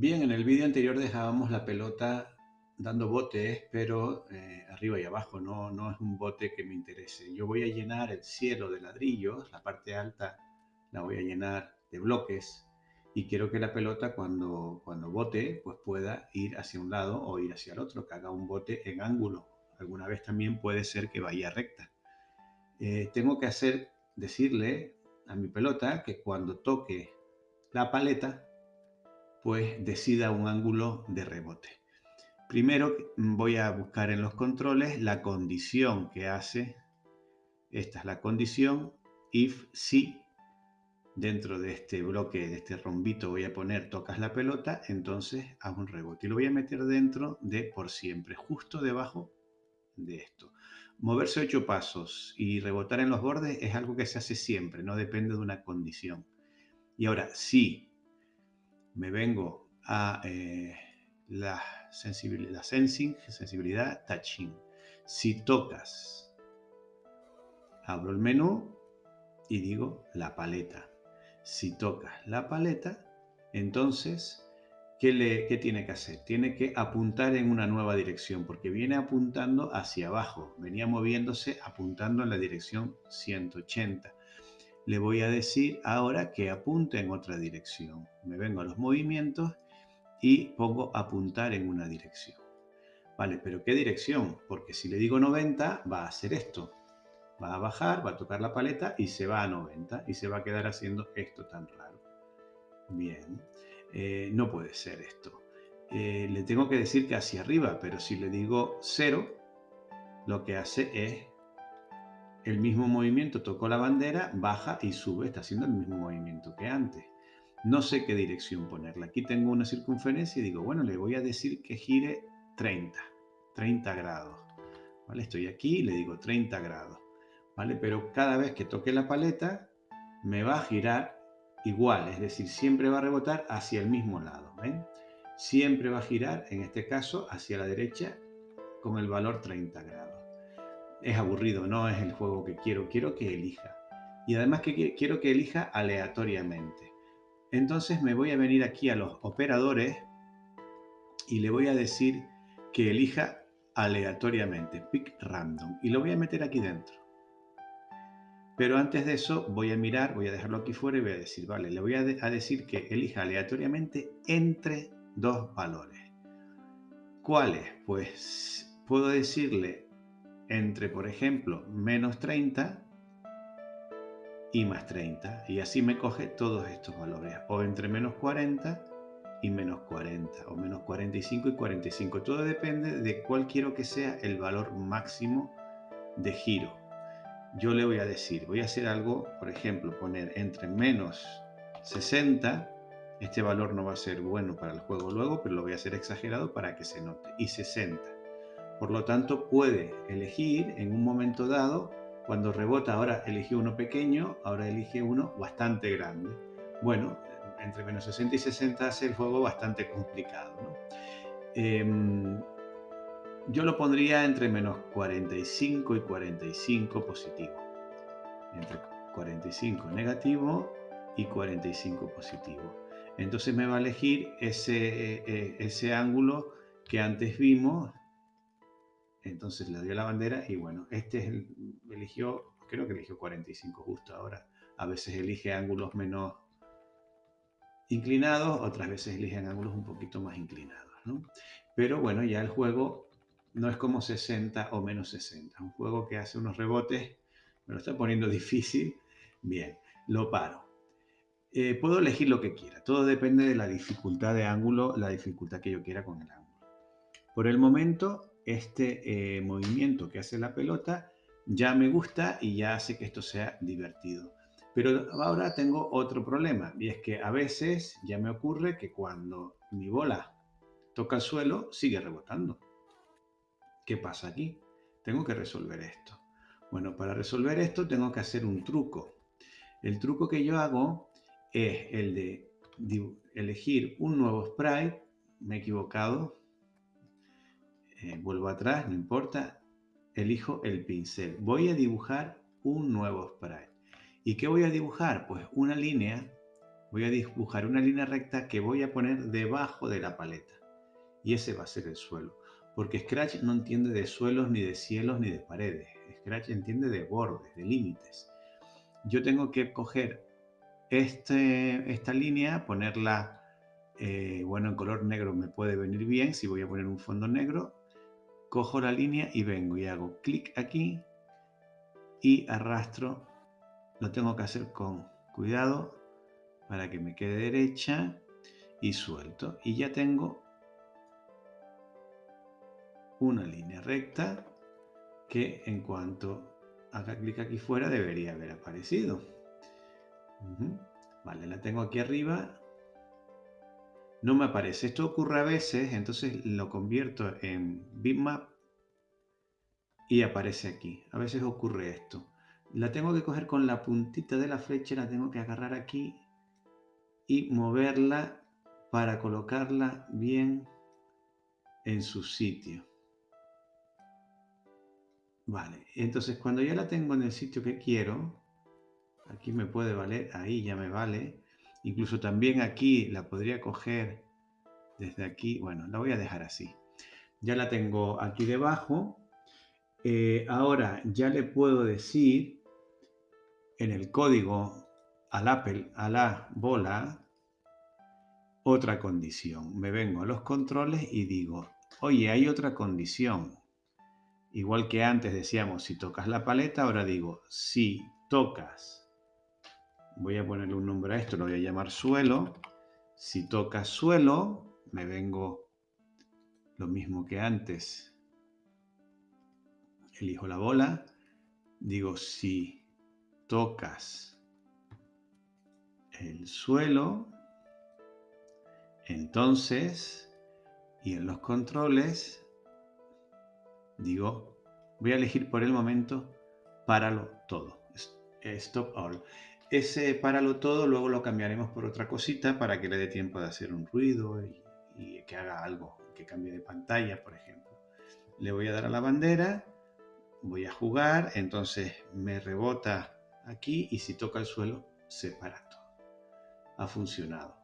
Bien, en el vídeo anterior dejábamos la pelota dando botes, pero eh, arriba y abajo, no, no es un bote que me interese. Yo voy a llenar el cielo de ladrillos, la parte alta la voy a llenar de bloques y quiero que la pelota cuando, cuando bote pues pueda ir hacia un lado o ir hacia el otro, que haga un bote en ángulo. Alguna vez también puede ser que vaya recta. Eh, tengo que hacer, decirle a mi pelota que cuando toque la paleta pues decida un ángulo de rebote. Primero voy a buscar en los controles la condición que hace. Esta es la condición if si dentro de este bloque, de este rombito voy a poner tocas la pelota, entonces hago un rebote. Y lo voy a meter dentro de por siempre, justo debajo de esto. Moverse ocho pasos y rebotar en los bordes es algo que se hace siempre, no depende de una condición. Y ahora, si me vengo a eh, la, sensibilidad, sensing, sensibilidad, touching. Si tocas, abro el menú y digo la paleta. Si tocas la paleta, entonces, ¿qué, le, ¿qué tiene que hacer? Tiene que apuntar en una nueva dirección, porque viene apuntando hacia abajo. Venía moviéndose apuntando en la dirección 180 le voy a decir ahora que apunte en otra dirección. Me vengo a los movimientos y pongo apuntar en una dirección. Vale, pero ¿qué dirección? Porque si le digo 90 va a hacer esto. Va a bajar, va a tocar la paleta y se va a 90 y se va a quedar haciendo esto tan raro. Bien, eh, no puede ser esto. Eh, le tengo que decir que hacia arriba, pero si le digo 0, lo que hace es el mismo movimiento, tocó la bandera, baja y sube, está haciendo el mismo movimiento que antes. No sé qué dirección ponerla. Aquí tengo una circunferencia y digo, bueno, le voy a decir que gire 30, 30 grados. ¿Vale? Estoy aquí y le digo 30 grados. ¿Vale? Pero cada vez que toque la paleta, me va a girar igual, es decir, siempre va a rebotar hacia el mismo lado. ¿ven? Siempre va a girar, en este caso, hacia la derecha con el valor 30 grados es aburrido, no es el juego que quiero, quiero que elija. Y además que quiero que elija aleatoriamente. Entonces me voy a venir aquí a los operadores y le voy a decir que elija aleatoriamente, pick random, y lo voy a meter aquí dentro. Pero antes de eso voy a mirar, voy a dejarlo aquí fuera y voy a decir, vale, le voy a, a decir que elija aleatoriamente entre dos valores. ¿Cuáles? Pues puedo decirle entre, por ejemplo, menos 30 y más 30. Y así me coge todos estos valores. O entre menos 40 y menos 40. O menos 45 y 45. Todo depende de cuál quiero que sea el valor máximo de giro. Yo le voy a decir, voy a hacer algo, por ejemplo, poner entre menos 60. Este valor no va a ser bueno para el juego luego, pero lo voy a hacer exagerado para que se note. Y 60 por lo tanto, puede elegir en un momento dado, cuando rebota, ahora eligió uno pequeño, ahora elige uno bastante grande. Bueno, entre menos 60 y 60 hace el juego bastante complicado. Em, yo lo pondría entre menos 45 y 45 positivo. Entre 45 negativo y 45 positivo. Entonces me va a elegir ese, eh, eh, ese ángulo que antes vimos, entonces le dio la bandera y bueno, este es el, eligió, creo que eligió 45 justo ahora. A veces elige ángulos menos inclinados, otras veces eligen ángulos un poquito más inclinados. ¿no? Pero bueno, ya el juego no es como 60 o menos 60. Es un juego que hace unos rebotes, me lo está poniendo difícil. Bien, lo paro. Eh, puedo elegir lo que quiera. Todo depende de la dificultad de ángulo, la dificultad que yo quiera con el ángulo. Por el momento este eh, movimiento que hace la pelota ya me gusta y ya hace que esto sea divertido. Pero ahora tengo otro problema y es que a veces ya me ocurre que cuando mi bola toca el suelo sigue rebotando. ¿Qué pasa aquí? Tengo que resolver esto. Bueno, para resolver esto tengo que hacer un truco. El truco que yo hago es el de elegir un nuevo sprite. Me he equivocado, eh, vuelvo atrás, no importa, elijo el pincel. Voy a dibujar un nuevo sprite. ¿Y qué voy a dibujar? Pues una línea voy a dibujar una línea recta que voy a poner debajo de la paleta. Y ese va a ser el suelo. Porque Scratch no entiende de suelos, ni de cielos, ni de paredes. Scratch entiende de bordes, de límites. Yo tengo que coger este, esta línea, ponerla, eh, bueno, en color negro me puede venir bien. Si voy a poner un fondo negro, cojo la línea y vengo y hago clic aquí y arrastro. Lo tengo que hacer con cuidado para que me quede derecha y suelto. Y ya tengo una línea recta que en cuanto haga clic aquí fuera debería haber aparecido. Vale, la tengo aquí arriba. No me aparece. Esto ocurre a veces, entonces lo convierto en bitmap y aparece aquí. A veces ocurre esto. La tengo que coger con la puntita de la flecha, la tengo que agarrar aquí y moverla para colocarla bien en su sitio. Vale, entonces cuando ya la tengo en el sitio que quiero, aquí me puede valer, ahí ya me vale. Incluso también aquí la podría coger desde aquí, bueno, la voy a dejar así. Ya la tengo aquí debajo. Eh, ahora ya le puedo decir en el código al Apple, a la bola, otra condición. Me vengo a los controles y digo, oye, hay otra condición. Igual que antes decíamos, si tocas la paleta, ahora digo, si tocas, voy a ponerle un nombre a esto, lo voy a llamar suelo. Si tocas suelo, me vengo lo mismo que antes, elijo la bola, digo, si tocas el suelo, entonces, y en los controles, digo, voy a elegir por el momento, páralo todo, stop all. Ese páralo todo luego lo cambiaremos por otra cosita para que le dé tiempo de hacer un ruido y, y que haga algo, que cambie de pantalla, por ejemplo. Le voy a dar a la bandera, voy a jugar, entonces me rebota aquí y si toca el suelo se para todo. Ha funcionado.